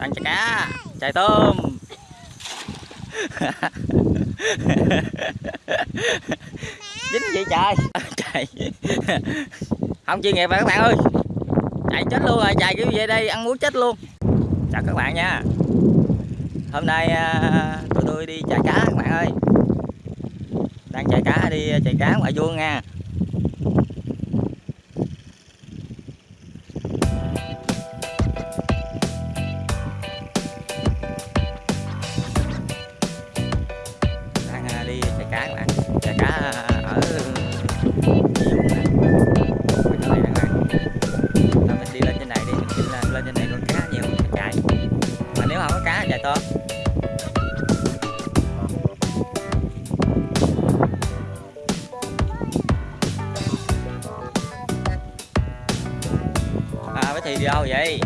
ăn chả cá. Chài tôm. Dính vậy trời chạy không chuyên nghiệp mà các bạn ơi. Chạy chết luôn rồi chạy kiểu về đây? Ăn muối chết luôn. Chào các bạn nha. Hôm nay à, tụi tôi đi chạy cá các bạn ơi. Đang chạy cá đi chạy cá ngoài vuông nha. Thì đi đâu vậy?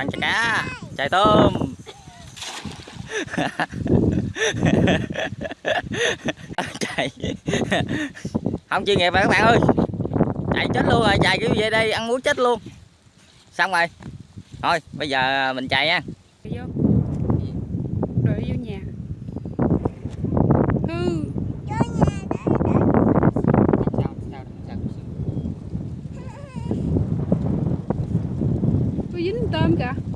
Ăn chả cá. Chạy tôm. Chạy không chuyên nghiệp rồi các bạn ơi. Chạy chết luôn rồi chạy kiểu về đây, ăn muối chết luôn. Xong rồi. Thôi, bây giờ mình chạy nha. Có dính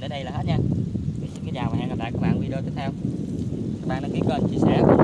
mình đến đây là hết nha. Thì xin kính chào và hẹn gặp lại các bạn video tiếp theo. Các bạn đăng ký kênh, chia sẻ.